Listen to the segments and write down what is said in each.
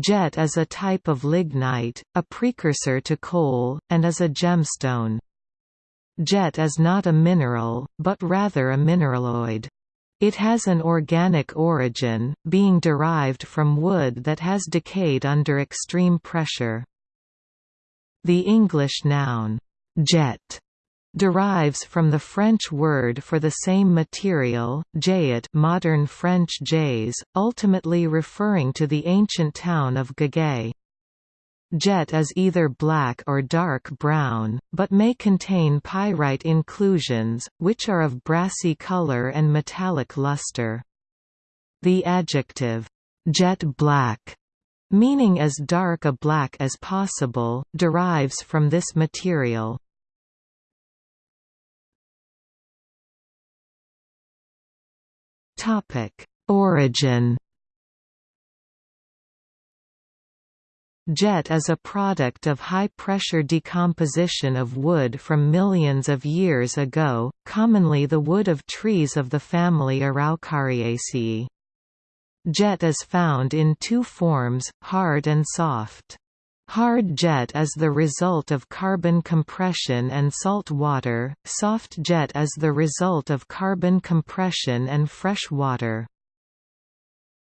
Jet is a type of lignite, a precursor to coal, and is a gemstone. Jet is not a mineral, but rather a mineraloid. It has an organic origin, being derived from wood that has decayed under extreme pressure. The English noun, jet, derives from the French word for the same material, jayet modern French jais, ultimately referring to the ancient town of Gagai. Jet is either black or dark brown, but may contain pyrite inclusions, which are of brassy color and metallic luster. The adjective, jet black, meaning as dark a black as possible, derives from this material. Origin Jet is a product of high-pressure decomposition of wood from millions of years ago, commonly the wood of trees of the family Araucariaceae. Jet is found in two forms, hard and soft. Hard jet is the result of carbon compression and salt water, soft jet is the result of carbon compression and fresh water.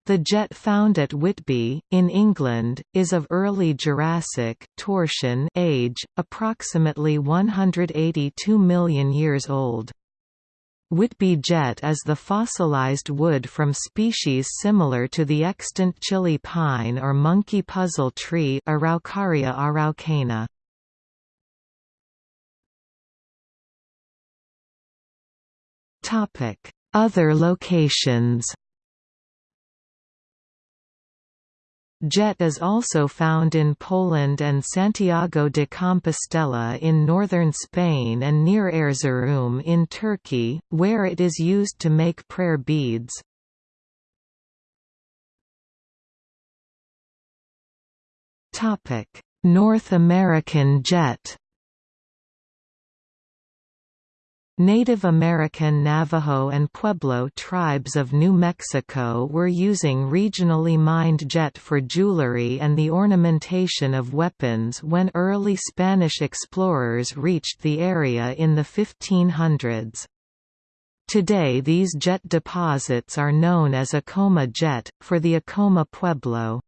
The jet found at Whitby, in England, is of early Jurassic Toarcian age, approximately 182 million years old. Whitby jet is the fossilized wood from species similar to the extant Chile pine or monkey puzzle tree Araucaria araucana. Other locations Jet is also found in Poland and Santiago de Compostela in northern Spain and near Erzurum in Turkey, where it is used to make prayer beads. North American jet Native American Navajo and Pueblo tribes of New Mexico were using regionally mined jet for jewelry and the ornamentation of weapons when early Spanish explorers reached the area in the 1500s. Today these jet deposits are known as Acoma jet, for the Acoma Pueblo.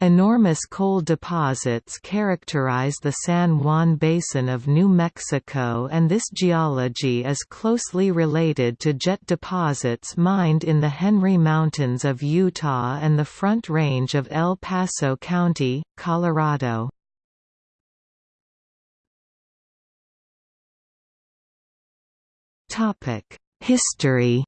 Enormous coal deposits characterize the San Juan Basin of New Mexico and this geology is closely related to jet deposits mined in the Henry Mountains of Utah and the Front Range of El Paso County, Colorado. History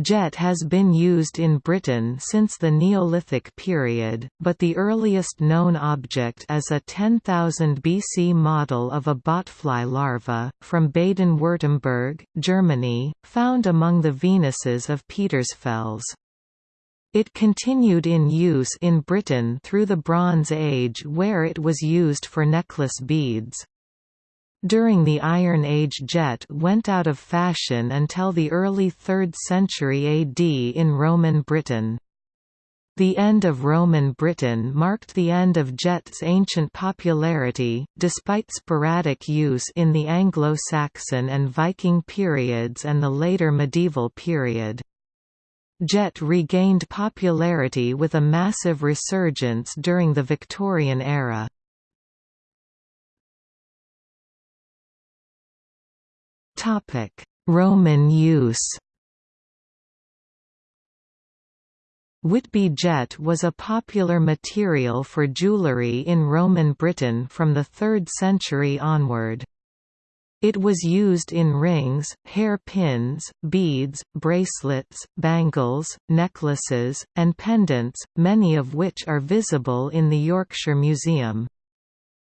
Jet has been used in Britain since the Neolithic period, but the earliest known object is a 10,000 BC model of a botfly larva, from Baden-Württemberg, Germany, found among the Venuses of Petersfels. It continued in use in Britain through the Bronze Age where it was used for necklace beads. During the Iron Age jet went out of fashion until the early 3rd century AD in Roman Britain. The end of Roman Britain marked the end of jet's ancient popularity, despite sporadic use in the Anglo-Saxon and Viking periods and the later medieval period. Jet regained popularity with a massive resurgence during the Victorian era. Roman use Whitby jet was a popular material for jewellery in Roman Britain from the 3rd century onward. It was used in rings, hair pins, beads, bracelets, bangles, necklaces, and pendants, many of which are visible in the Yorkshire Museum.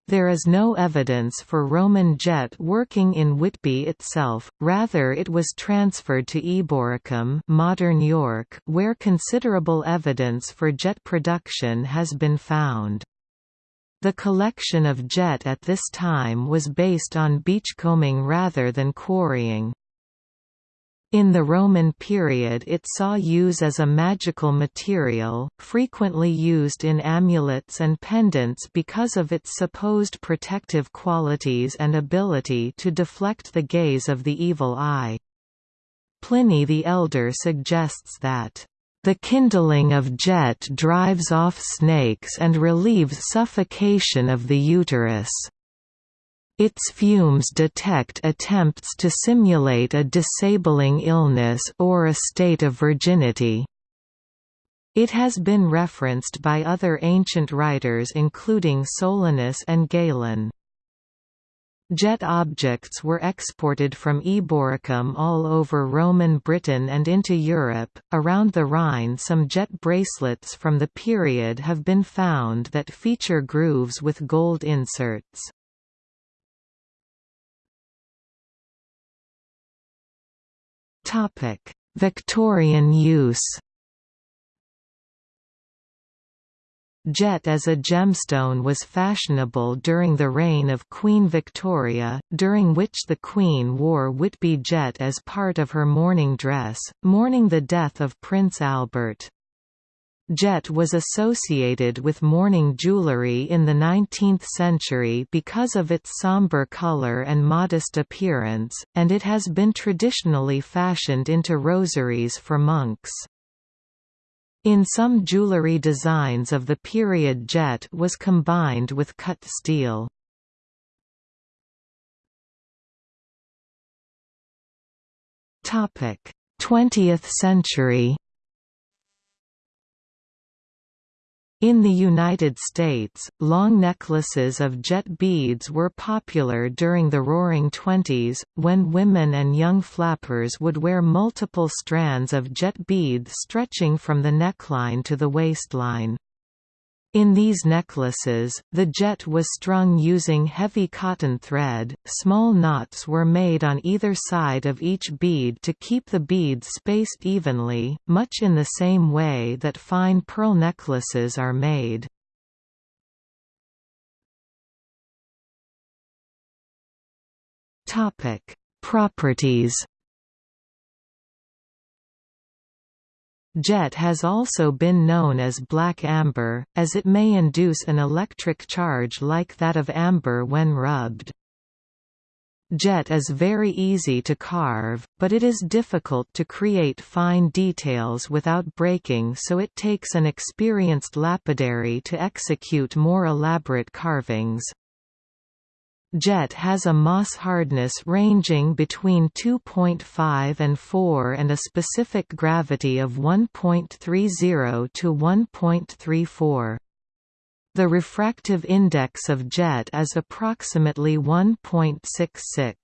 There is no evidence for Roman jet working in Whitby itself, rather it was transferred to Eboracum modern York, where considerable evidence for jet production has been found. The collection of jet at this time was based on beachcombing rather than quarrying. In the Roman period it saw use as a magical material, frequently used in amulets and pendants because of its supposed protective qualities and ability to deflect the gaze of the evil eye. Pliny the Elder suggests that the kindling of jet drives off snakes and relieves suffocation of the uterus. Its fumes detect attempts to simulate a disabling illness or a state of virginity. It has been referenced by other ancient writers including Solinus and Galen. Jet objects were exported from Eboracum all over Roman Britain and into Europe. Around the Rhine, some jet bracelets from the period have been found that feature grooves with gold inserts. Victorian use Jet as a gemstone was fashionable during the reign of Queen Victoria, during which the Queen wore Whitby jet as part of her mourning dress, mourning the death of Prince Albert. Jet was associated with mourning jewelry in the 19th century because of its somber color and modest appearance, and it has been traditionally fashioned into rosaries for monks. In some jewelry designs of the period jet was combined with cut steel. Topic: 20th century In the United States, long necklaces of jet beads were popular during the Roaring Twenties, when women and young flappers would wear multiple strands of jet beads stretching from the neckline to the waistline. In these necklaces, the jet was strung using heavy cotton thread, small knots were made on either side of each bead to keep the beads spaced evenly, much in the same way that fine pearl necklaces are made. Properties Jet has also been known as black amber, as it may induce an electric charge like that of amber when rubbed. Jet is very easy to carve, but it is difficult to create fine details without breaking so it takes an experienced lapidary to execute more elaborate carvings. Jet has a Mohs hardness ranging between 2.5 and 4 and a specific gravity of 1.30 to 1.34. The refractive index of jet is approximately 1.66.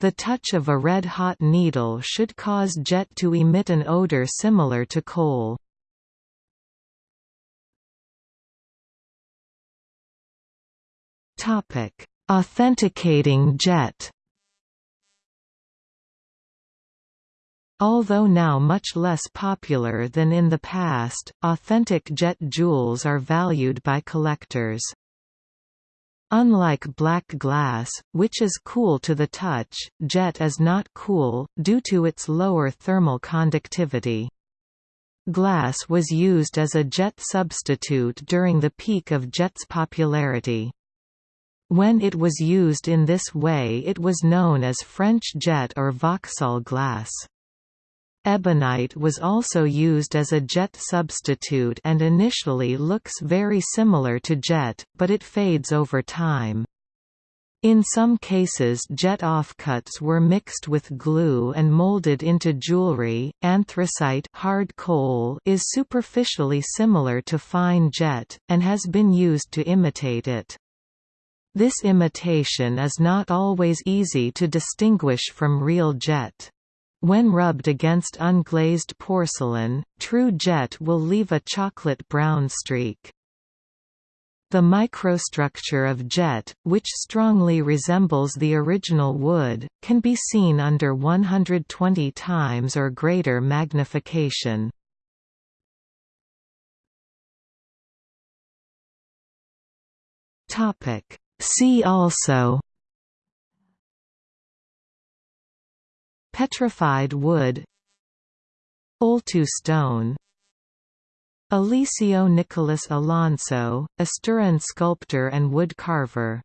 The touch of a red-hot needle should cause jet to emit an odor similar to coal. Topic Authenticating jet Although now much less popular than in the past, authentic jet jewels are valued by collectors. Unlike black glass, which is cool to the touch, jet is not cool, due to its lower thermal conductivity. Glass was used as a jet substitute during the peak of jet's popularity. When it was used in this way it was known as French jet or Vauxhall glass. Ebonite was also used as a jet substitute and initially looks very similar to jet, but it fades over time. In some cases jet offcuts were mixed with glue and molded into jewelry. Anthracite hard coal is superficially similar to fine jet, and has been used to imitate it. This imitation is not always easy to distinguish from real jet. When rubbed against unglazed porcelain, true jet will leave a chocolate brown streak. The microstructure of jet, which strongly resembles the original wood, can be seen under 120 times or greater magnification. See also. Petrified wood. Oltu stone. Eliseo Nicolas Alonso, Asturian sculptor and wood carver